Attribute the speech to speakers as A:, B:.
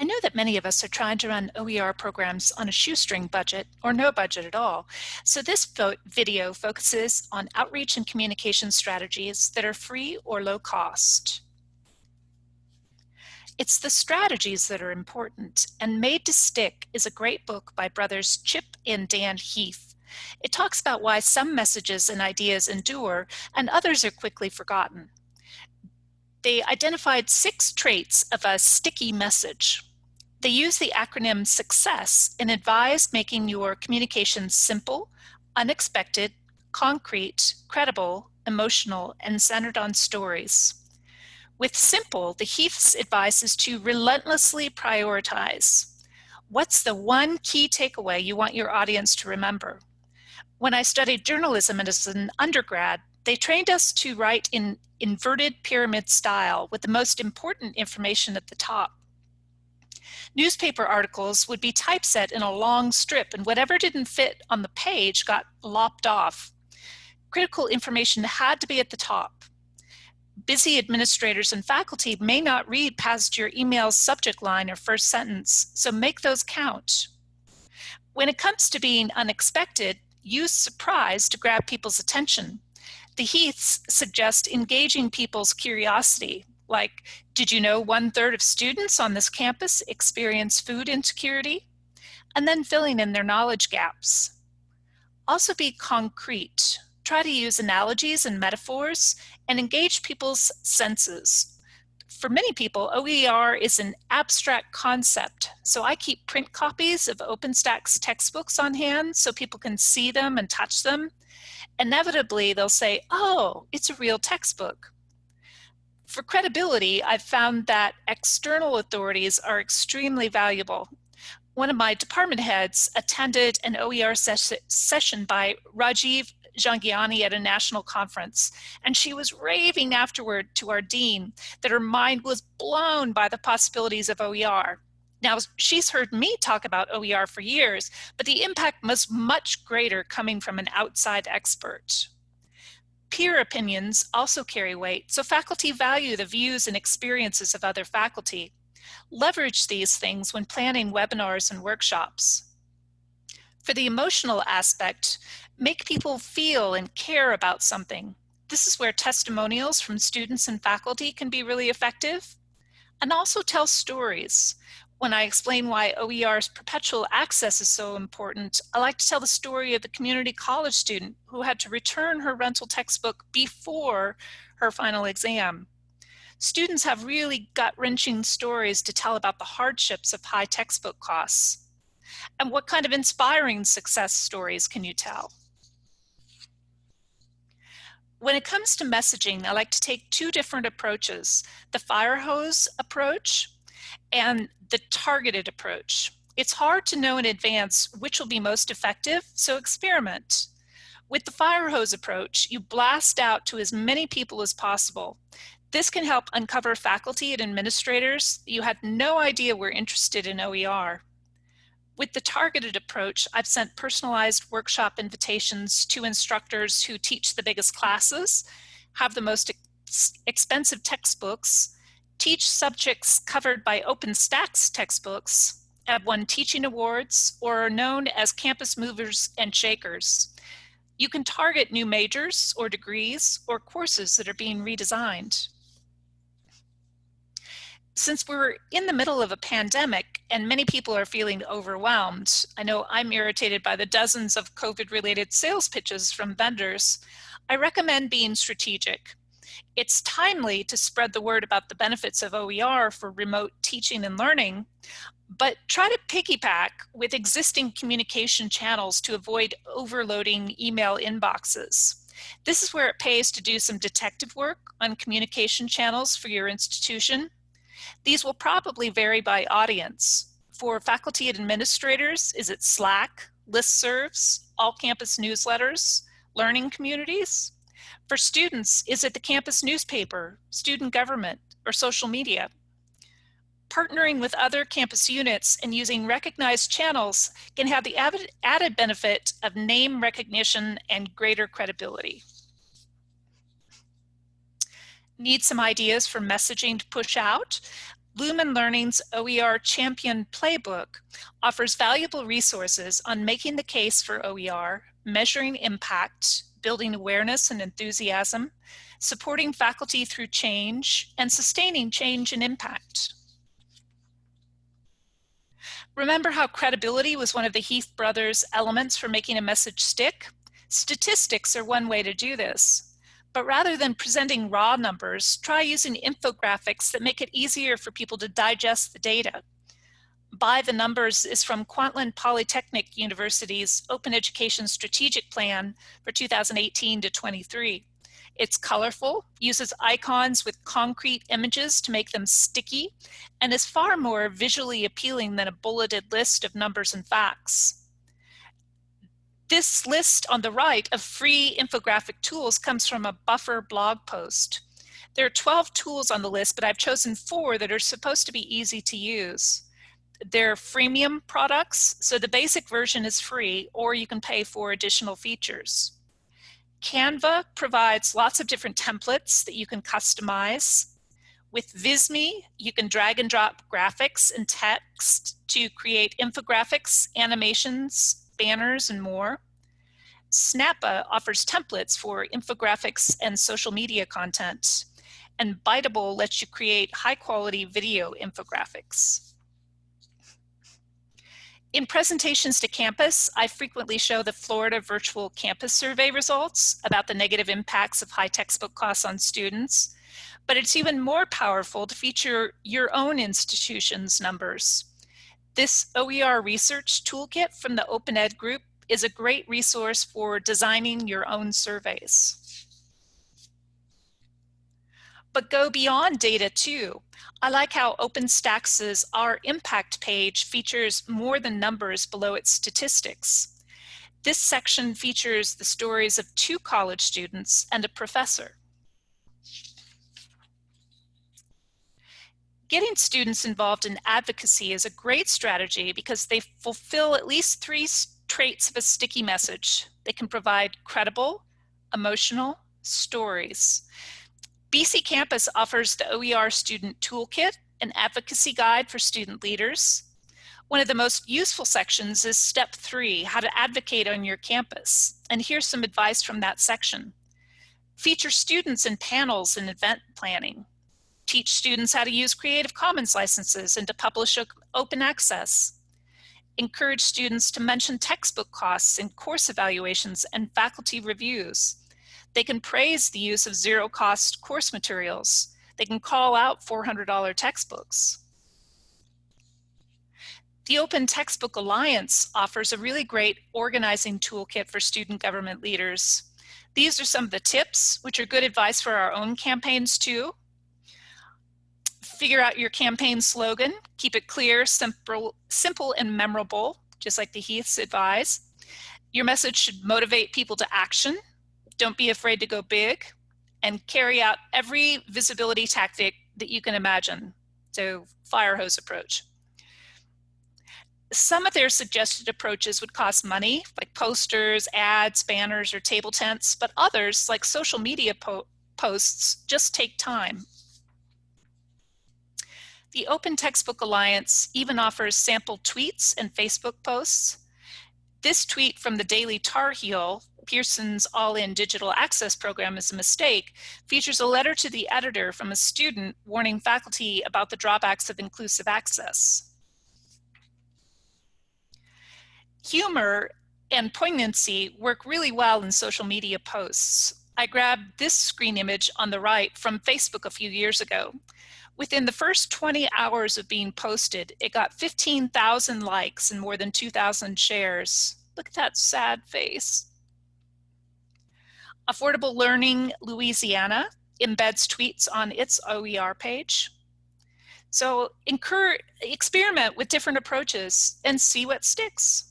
A: I know that many of us are trying to run OER programs on a shoestring budget or no budget at all. So this video focuses on outreach and communication strategies that are free or low cost. It's the strategies that are important, and Made to Stick is a great book by brothers Chip and Dan Heath. It talks about why some messages and ideas endure and others are quickly forgotten. They identified six traits of a sticky message. They use the acronym SUCCESS and advise making your communications simple, unexpected, concrete, credible, emotional, and centered on stories. With simple, the Heath's advice is to relentlessly prioritize. What's the one key takeaway you want your audience to remember? When I studied journalism as an undergrad, they trained us to write in inverted pyramid style with the most important information at the top. Newspaper articles would be typeset in a long strip and whatever didn't fit on the page got lopped off. Critical information had to be at the top busy administrators and faculty may not read past your email's subject line or first sentence, so make those count. When it comes to being unexpected, use surprise to grab people's attention. The Heaths suggest engaging people's curiosity, like, did you know one third of students on this campus experience food insecurity? And then filling in their knowledge gaps. Also be concrete try to use analogies and metaphors and engage people's senses. For many people, OER is an abstract concept, so I keep print copies of OpenStax textbooks on hand so people can see them and touch them. Inevitably, they'll say, oh, it's a real textbook. For credibility, I've found that external authorities are extremely valuable. One of my department heads attended an OER ses session by Rajiv Jhangiani at a national conference, and she was raving afterward to our dean that her mind was blown by the possibilities of OER. Now, she's heard me talk about OER for years, but the impact was much greater coming from an outside expert. Peer opinions also carry weight, so faculty value the views and experiences of other faculty. Leverage these things when planning webinars and workshops. For the emotional aspect, make people feel and care about something. This is where testimonials from students and faculty can be really effective. And also tell stories. When I explain why OER's perpetual access is so important, I like to tell the story of the community college student who had to return her rental textbook before her final exam. Students have really gut-wrenching stories to tell about the hardships of high textbook costs. And what kind of inspiring success stories can you tell? When it comes to messaging, I like to take two different approaches, the fire hose approach and the targeted approach. It's hard to know in advance which will be most effective, so experiment. With the fire hose approach, you blast out to as many people as possible. This can help uncover faculty and administrators you had no idea were interested in OER. With the targeted approach, I've sent personalized workshop invitations to instructors who teach the biggest classes, have the most ex expensive textbooks, teach subjects covered by OpenStax textbooks, have won teaching awards, or are known as campus movers and shakers. You can target new majors or degrees or courses that are being redesigned since we're in the middle of a pandemic and many people are feeling overwhelmed, I know I'm irritated by the dozens of COVID related sales pitches from vendors, I recommend being strategic. It's timely to spread the word about the benefits of OER for remote teaching and learning, but try to piggyback with existing communication channels to avoid overloading email inboxes. This is where it pays to do some detective work on communication channels for your institution these will probably vary by audience. For faculty and administrators, is it Slack, listservs, all campus newsletters, learning communities? For students, is it the campus newspaper, student government, or social media? Partnering with other campus units and using recognized channels can have the added benefit of name recognition and greater credibility. Need some ideas for messaging to push out? Lumen Learning's OER Champion Playbook offers valuable resources on making the case for OER, measuring impact, building awareness and enthusiasm, supporting faculty through change, and sustaining change and impact. Remember how credibility was one of the Heath brothers' elements for making a message stick? Statistics are one way to do this. But rather than presenting raw numbers, try using infographics that make it easier for people to digest the data. By the Numbers is from Kwantlen Polytechnic University's Open Education Strategic Plan for 2018 to 23. It's colorful, uses icons with concrete images to make them sticky, and is far more visually appealing than a bulleted list of numbers and facts. This list on the right of free infographic tools comes from a buffer blog post. There are 12 tools on the list, but I've chosen four that are supposed to be easy to use. They're freemium products, so the basic version is free, or you can pay for additional features. Canva provides lots of different templates that you can customize. With Visme, you can drag and drop graphics and text to create infographics, animations, banners, and more. Snappa offers templates for infographics and social media content, and Biteable lets you create high quality video infographics. In presentations to campus, I frequently show the Florida Virtual Campus Survey results about the negative impacts of high textbook costs on students, but it's even more powerful to feature your own institution's numbers. This OER research toolkit from the Open Ed group is a great resource for designing your own surveys. But go beyond data too. I like how OpenStax's Our Impact page features more than numbers below its statistics. This section features the stories of two college students and a professor. Getting students involved in advocacy is a great strategy because they fulfill at least three traits of a sticky message. They can provide credible, emotional stories. BC Campus offers the OER Student Toolkit, an advocacy guide for student leaders. One of the most useful sections is step three, how to advocate on your campus. And here's some advice from that section. Feature students in panels and event planning teach students how to use Creative Commons licenses and to publish open access. Encourage students to mention textbook costs in course evaluations and faculty reviews. They can praise the use of zero cost course materials. They can call out $400 textbooks. The Open Textbook Alliance offers a really great organizing toolkit for student government leaders. These are some of the tips, which are good advice for our own campaigns too figure out your campaign slogan, keep it clear, simple, simple and memorable, just like the Heaths advise. Your message should motivate people to action. Don't be afraid to go big and carry out every visibility tactic that you can imagine. So fire hose approach. Some of their suggested approaches would cost money, like posters, ads, banners, or table tents, but others, like social media po posts, just take time. The Open Textbook Alliance even offers sample tweets and Facebook posts. This tweet from the Daily Tar Heel, Pearson's All-In Digital Access Program is a mistake, features a letter to the editor from a student warning faculty about the drawbacks of inclusive access. Humor and poignancy work really well in social media posts. I grabbed this screen image on the right from Facebook a few years ago. Within the first 20 hours of being posted, it got 15,000 likes and more than 2,000 shares. Look at that sad face. Affordable Learning Louisiana embeds tweets on its OER page. So incur, experiment with different approaches and see what sticks.